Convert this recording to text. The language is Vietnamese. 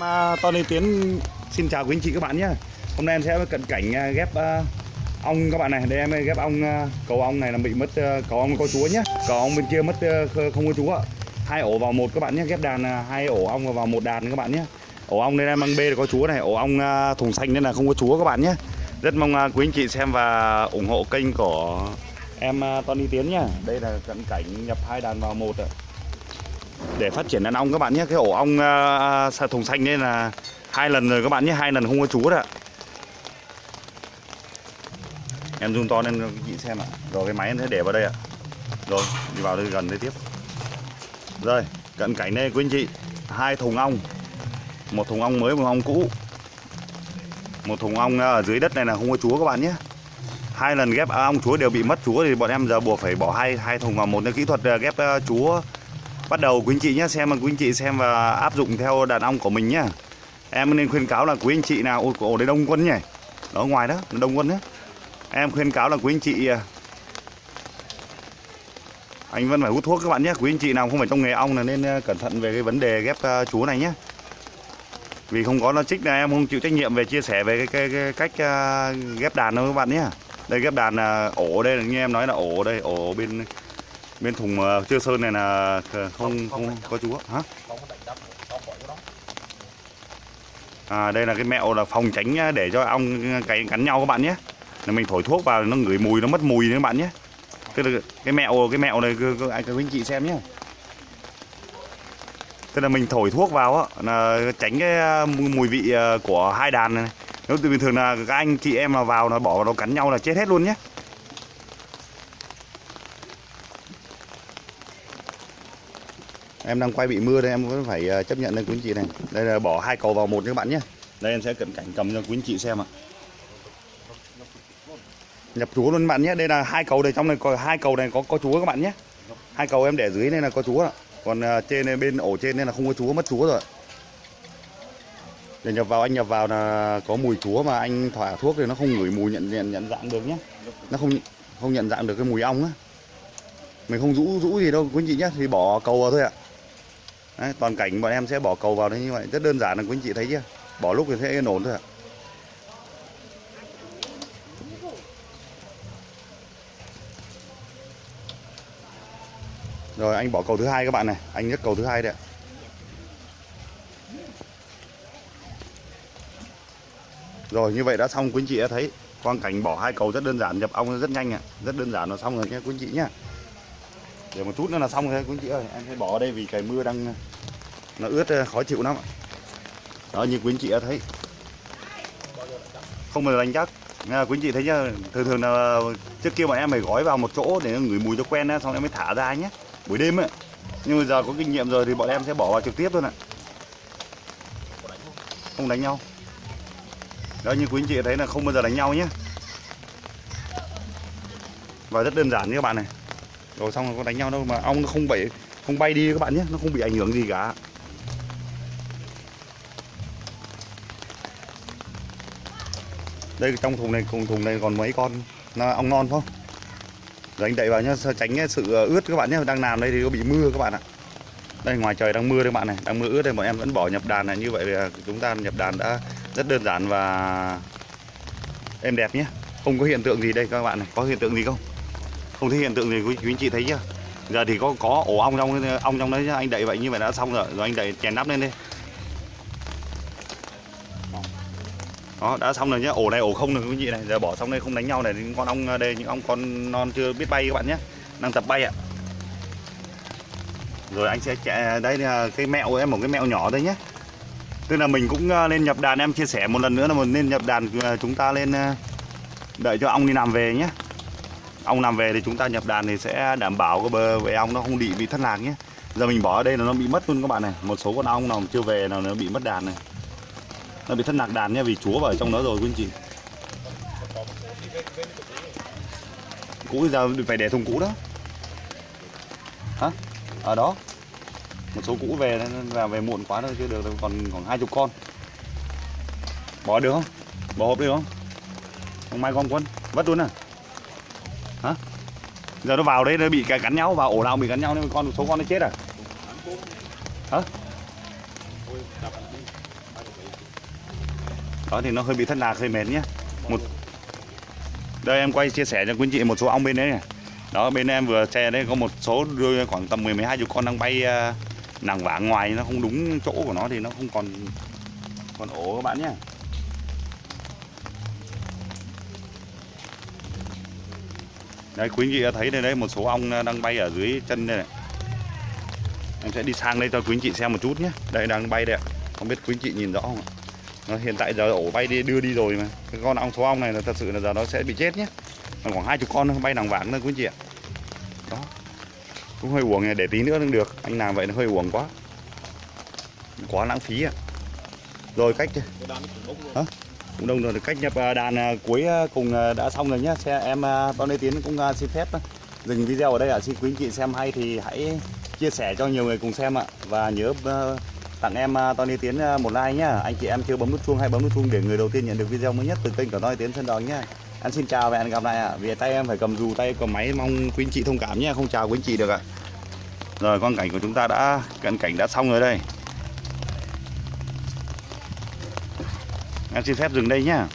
Mà Tony Tiến xin chào quý anh chị các bạn nhé. Hôm nay em sẽ cận cảnh à, ghép à, ong các bạn này. Đây em ghép ong à, cầu ong này là bị mất cầu ong có chúa nhé. Cầu ong bên kia mất không có chúa. Hai ổ vào một các bạn nhé. Ghép đàn hai ổ ong vào một đàn các bạn nhé. Ổ ong đây em mang B là có chúa này. Ổ ong thùng xanh nên là không có chúa các bạn nhé. Rất mong quý anh chị xem và ủng hộ kênh của em à, Tony Tiến nhé. Đây là cận cảnh nhập hai đàn vào một ạ để phát triển đàn ong các bạn nhé. Cái ổ ong uh, thùng xanh đây là hai lần rồi các bạn nhé hai lần không có chú ạ. Em zoom to lên chị xem ạ. Rồi cái máy em sẽ để vào đây ạ. Rồi đi vào đây gần đây tiếp. Rồi cận cảnh đây quý anh chị. Hai thùng ong. Một thùng ong mới một thùng ong cũ. Một thùng ong à, ở dưới đất này là không có chúa các bạn nhé. Hai lần ghép ong chúa đều bị mất chúa thì bọn em giờ buộc phải bỏ hai hai thùng vào một cái kỹ thuật ghép chúa bắt đầu quý anh chị nhé xem mà quý anh chị xem và áp dụng theo đàn ong của mình nhé em nên khuyên cáo là quý anh chị nào ôi ổ đấy đông quân nhỉ? Đó ngoài đó đông quân đấy em khuyên cáo là quý anh chị à, anh vẫn phải hút thuốc các bạn nhé quý anh chị nào không phải trong nghề ong là nên à, cẩn thận về cái vấn đề ghép chúa chú này nhé vì không có nó trích là em không chịu trách nhiệm về chia sẻ về cái, cái, cái cách ghép đàn đâu các bạn nhé đây ghép đàn là ổ đây là như em nói là ổ đây ổ bên bên thùng uh, chưa sơn này là không không có chú hả? À, đây là cái mẹo là phòng tránh nhá, để cho ong cắn cắn nhau các bạn nhé. Là mình thổi thuốc vào nó ngửi mùi nó mất mùi đấy các bạn nhé. Tức là cái mẹo cái mẹo này cứ- cứ- anh các anh chị xem nhé. Tức là mình thổi thuốc vào á là tránh cái mùi vị của hai đàn này nếu từ bình thường là các anh chị em mà vào nó bỏ vào nó cắn nhau là chết hết luôn nhé em đang quay bị mưa đây em vẫn phải ờ, chấp nhận đây quý anh chị này. Đây là bỏ hai cầu vào một các bạn nhé. Đây em sẽ cận cảnh cầm cho quý anh chị xem ạ. Nhập chúa luôn các bạn nhé. Đây là hai cầu đây trong này có hai cầu này có có chúa các bạn nhé. Hai cầu em để dưới đây là có chúa ạ. Còn ờ, trên này, bên ổ trên đây là không có chúa mất chúa rồi để nhập vào anh nhập vào là có mùi chúa mà anh thỏa thuốc thì nó không ngửi mùi nhận nhận nhận dạng được nhé. Nó không không nhận dạng được cái mùi ong á. Mình không rũ rũ gì đâu quý anh chị nhé. Thì bỏ cầu vào thôi ạ. Đấy, toàn cảnh bọn em sẽ bỏ cầu vào đấy như vậy. Rất đơn giản là quý anh chị thấy chưa? Bỏ lúc thì sẽ yên ổn thôi ạ. Rồi anh bỏ cầu thứ hai các bạn này. Anh nhấc cầu thứ hai đấy ạ. Rồi như vậy đã xong quý anh chị đã thấy. Quang cảnh bỏ hai cầu rất đơn giản nhập ong rất nhanh ạ. Rất đơn giản là xong rồi nhé quý anh chị nhé để một chút nữa là xong rồi quý anh chị ơi. Em sẽ bỏ ở đây vì cái mưa đang nó ướt ờ, khó chịu lắm đó như quý anh chị đã thấy. Không bao giờ đánh chắc. Nghe quý anh chị thấy nhá thường thường là trước kia bọn em phải gói vào một chỗ để nó ngửi mùi cho quen á, xong em mới thả ra nhé buổi đêm ấy nhưng mà giờ có kinh nghiệm rồi thì bọn em sẽ bỏ vào trực tiếp thôi ạ. Không đánh nhau. Đó như quý anh chị thấy là không bao giờ đánh nhau nhé và rất đơn giản như các bạn này rồi xong rồi có đánh nhau đâu mà ong nó không bay không bay đi các bạn nhé, nó không bị ảnh hưởng gì cả. Đây, trong thùng này, cùng thùng này còn mấy con, nó ong non không? Rồi anh đậy vào nhá, sao tránh sự ờ, ướt các bạn nhé, đang làm đây thì có bị mưa các bạn ạ. Đây, ngoài trời đang mưa đây các bạn này, đang mưa ướt đây, bọn em vẫn bỏ nhập đàn này, như vậy là ờ, chúng ta nhập đàn đã rất đơn giản và êm đẹp nhé. Không có hiện tượng gì đây các bạn này, có hiện tượng gì không? Không thấy hiện tượng gì quý, quý anh chị thấy chưa? Giờ thì có có ổ ong trong ong trong đấy anh đậy vậy như vậy đã xong rồi. Rồi anh đậy chèn nắp lên đi. Đó đã xong rồi nhá. Ổ này ổ không rồi quý anh chị này. Giờ bỏ xong đây không đánh nhau này những con ong đây những ong con non chưa biết bay các bạn nhé đang tập bay ạ. Rồi anh sẽ chạy đây là cái mẹo em một cái mẹo nhỏ đây nhé tức là mình cũng ờ, lên nhập đàn em chia sẻ một lần nữa là mình nên nhập đàn ờ, chúng ta lên ờ, đợi cho ong đi làm về nhé ong làm về thì chúng ta nhập đàn thì sẽ đảm bảo cái bờ về ong nó không bị bị thất lạc nhé. Giờ mình bỏ ở đây là nó bị mất luôn các bạn này. Một số con ong nào chưa về nào nó bị mất đàn này. Nó bị thất lạc đàn nhé vì chúa vào trong đó rồi quý anh chị. Cũ giờ phải để thùng cũ đó. Hả? Ở đó. Một số cũ về nên là về muộn quá thôi chứ được đâu, còn khoảng hai chục con. Bỏ được không? Bỏ hộp được không? Không mai con quân. Vất luôn à? Giờ nó vào đấy, nó bị cắn nhau, vào ổ nào bị cắn nhau, nên con, số con nó chết à? Hả? Đó, thì nó hơi bị thất lạc, hơi mệt nhé một đây, em quay chia sẻ cho quý chị một số ong bên đấy này. Đó, bên em vừa che đấy, có một số đưa khoảng tầm 10 12 chục con đang bay à, nàng vả ngoài, nó không đúng chỗ của nó thì nó không còn còn ổ các bạn nhé đấy, quý anh chị đã thấy đây đấy, một số ong đang bay ở dưới chân đây này. Em sẽ đi sang đây cho quý anh chị xem một chút nhé. Đây, đang bay đây ạ. Không biết quý anh chị nhìn rõ không ạ? Nó hiện tại giờ ổ bay đi, đưa đi rồi mà. Cái con ong số ong này là thật sự là giờ nó sẽ bị chết nhé. Còn khoảng hai chục con nó bay đằng vàng thôi, quý anh chị ạ. Đó. Cũng hơi uổng này, để tí nữa cũng được. Anh làm vậy nó hơi uổng quá. Quá lãng phí ạ. Rồi, cách hả? Cũng đông rồi cách nhập à, đàn à, cuối à, cùng đã xong rồi nhé. xe em bao Tony Tiến cũng xin phép dừng video ở đây ạ. Xin quý anh chị xem hay thì hãy chia sẻ cho nhiều người cùng xem ạ. Và nhớ tặng em Tony Tiến một like nhá. Anh chị em chưa bấm nút chuông hay bấm nút chuông để người đầu tiên nhận được video mới nhất từ kênh của Tony Tiến Sơn Đòn nhá. Anh xin chào và hẹn gặp lại ạ. Vì tay em phải cầm dù, tay cầm máy, mong quý anh chị thông cảm nhé không chào quý anh chị được ạ. Rồi, quang cảnh của chúng ta đã cận cảnh đã xong rồi đây. Em xin phép dừng đây nhá.